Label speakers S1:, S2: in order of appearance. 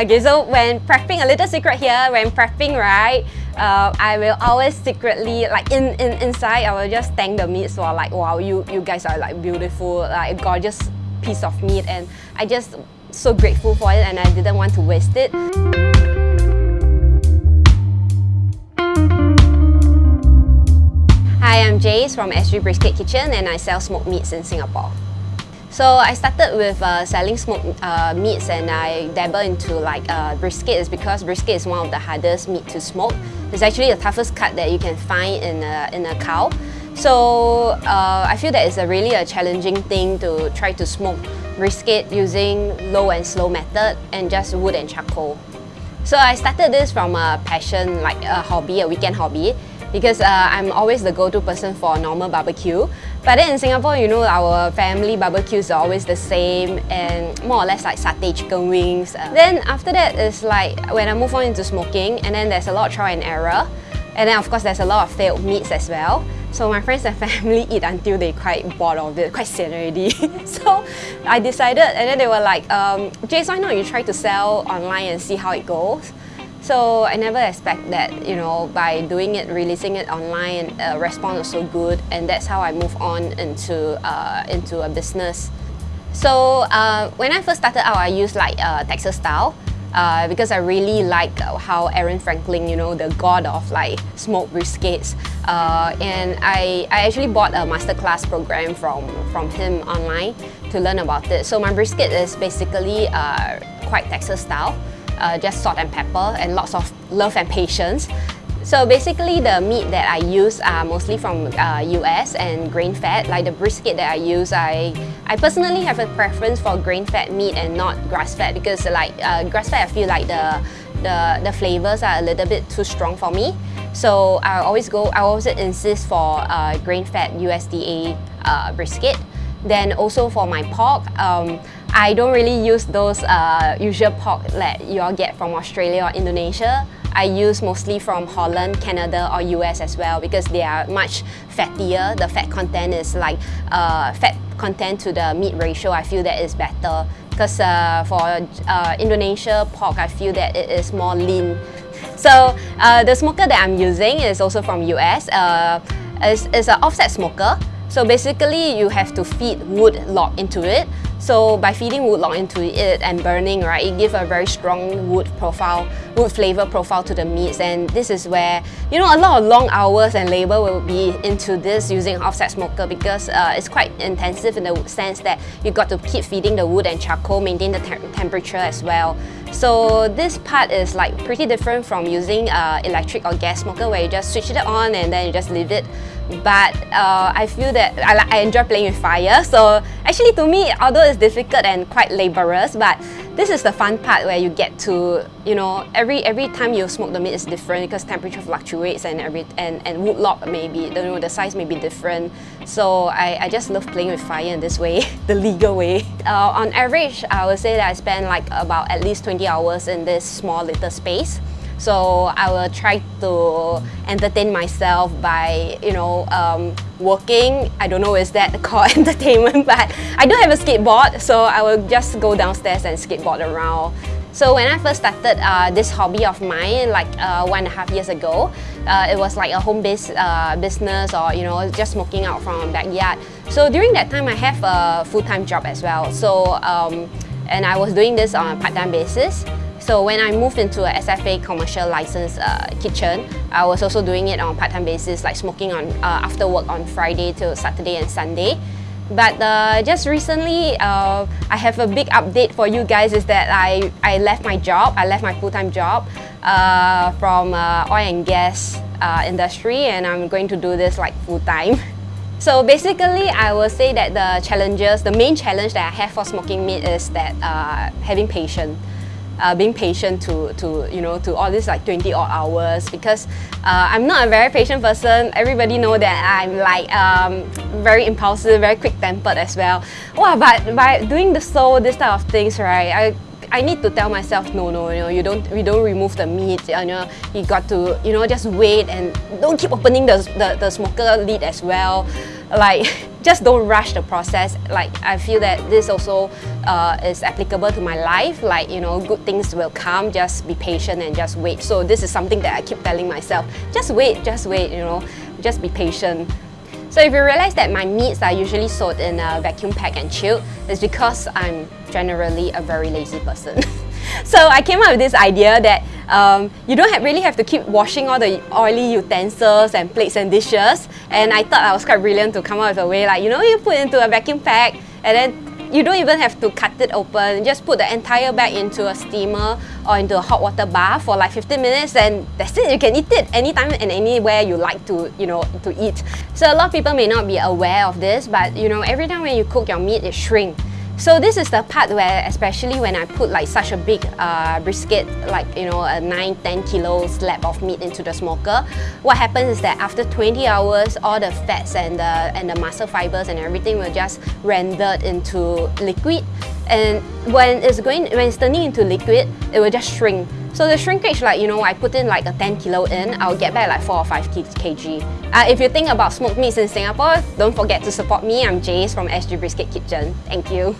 S1: Okay, so when prepping, a little secret here, when prepping, right, uh, I will always secretly, like in, in inside, I will just thank the meats for like, wow, you, you guys are like beautiful, like a gorgeous piece of meat and I just so grateful for it and I didn't want to waste it. Hi, I'm Jace from SG Brisket Kitchen and I sell smoked meats in Singapore. So I started with uh, selling smoked uh, meats and I dabble into like uh, brisket is because brisket is one of the hardest meat to smoke. It's actually the toughest cut that you can find in a, in a cow. So uh, I feel that it's a really a challenging thing to try to smoke brisket using low and slow method and just wood and charcoal. So I started this from a passion, like a hobby, a weekend hobby because uh, I'm always the go-to person for normal barbecue. But then in Singapore, you know, our family barbecues are always the same and more or less like satay chicken wings. Uh, then after that is like when I move on into smoking and then there's a lot of trial and error. And then of course there's a lot of failed meats as well. So my friends and family eat until they quite bored of it, quite sian already. so I decided and then they were like, um, Jace, why not you try to sell online and see how it goes? So I never expect that, you know, by doing it, releasing it online, uh, response was so good and that's how I move on into, uh, into a business. So uh, when I first started out, I used like uh, Texas style uh, because I really like how Aaron Franklin, you know, the god of like smoked briskets. Uh, and I, I actually bought a masterclass program from, from him online to learn about it. So my brisket is basically uh, quite Texas style uh, just salt and pepper and lots of love and patience. So basically the meat that I use are mostly from uh, US and grain fed. Like the brisket that I use, I, I personally have a preference for grain fed meat and not grass fed because like uh, grass fed I feel like the, the, the flavors are a little bit too strong for me. So I always go, I always insist for uh, grain fed USDA uh, brisket. Then also for my pork, um, I don't really use those uh, usual pork that you all get from Australia or Indonesia. I use mostly from Holland, Canada or US as well because they are much fattier. The fat content is like uh, fat content to the meat ratio I feel that is better because uh, for uh, Indonesia pork I feel that it is more lean. So uh, the smoker that I'm using is also from US. Uh, it's, it's an offset smoker. So basically you have to feed wood log into it so by feeding wood log into it and burning, right, it gives a very strong wood profile, wood flavor profile to the meats. And this is where, you know, a lot of long hours and labor will be into this using offset smoker because uh, it's quite intensive in the sense that you got to keep feeding the wood and charcoal, maintain the te temperature as well. So this part is like pretty different from using uh, electric or gas smoker where you just switch it on and then you just leave it but uh, I feel that I, I enjoy playing with fire. So actually to me although it's difficult and quite laborious. But this is the fun part where you get to you know every every time you smoke the meat is different because temperature fluctuates and every and, and wood log maybe you know the size may be different. So I, I just love playing with fire in this way the legal way. Uh, on average I would say that I spend like about at least 20 hours in this small little space so I will try to entertain myself by, you know, um, working. I don't know is that called entertainment, but I do have a skateboard, so I will just go downstairs and skateboard around. So when I first started uh, this hobby of mine, like uh, one and a half years ago, uh, it was like a home-based uh, business or you know just smoking out from backyard. So during that time, I have a full-time job as well. So um, and I was doing this on a part-time basis. So when I moved into a SFA commercial license uh, kitchen, I was also doing it on part-time basis, like smoking on uh, after work on Friday till Saturday and Sunday. But uh, just recently, uh, I have a big update for you guys is that I, I left my job, I left my full-time job uh, from uh, oil and gas industry and I'm going to do this like full-time. So basically, I will say that the challenges, the main challenge that I have for smoking meat is that having patience uh, being patient to, to, you know, to all these like 20 odd hours because uh, I'm not a very patient person. Everybody know that I'm like um, very impulsive, very quick-tempered as well. Wow, but by doing the soul, this type of things, right, I, I need to tell myself, no, no, you know, you don't, we don't remove the meat, you know, you got to, you know, just wait and don't keep opening the, the, the smoker lid as well. Like, just don't rush the process. Like I feel that this also uh, is applicable to my life. Like you know, good things will come. Just be patient and just wait. So this is something that I keep telling myself. Just wait, just wait. You know, just be patient. So if you realize that my meats are usually sold in a vacuum pack and chilled, it's because I'm generally a very lazy person. so I came up with this idea that um, you don't have really have to keep washing all the oily utensils and plates and dishes. And I thought I was quite brilliant to come up with a way like, you know, you put into a vacuum pack and then you don't even have to cut it open. Just put the entire bag into a steamer or into a hot water bath for like 15 minutes and that's it. You can eat it anytime and anywhere you like to, you know, to eat. So a lot of people may not be aware of this, but you know, every time when you cook your meat, it shrinks. So this is the part where, especially when I put like such a big uh, brisket, like you know a 9-10 kilo slab of meat into the smoker, what happens is that after 20 hours, all the fats and the, and the muscle fibers and everything will just rendered into liquid. And when it's going, when it's turning into liquid, it will just shrink. So the shrinkage, like, you know, I put in like a 10 kilo in, I'll get back like 4 or 5 kg. Uh, if you think about smoked meats in Singapore, don't forget to support me. I'm Jace from SG Brisket Kitchen. Thank you.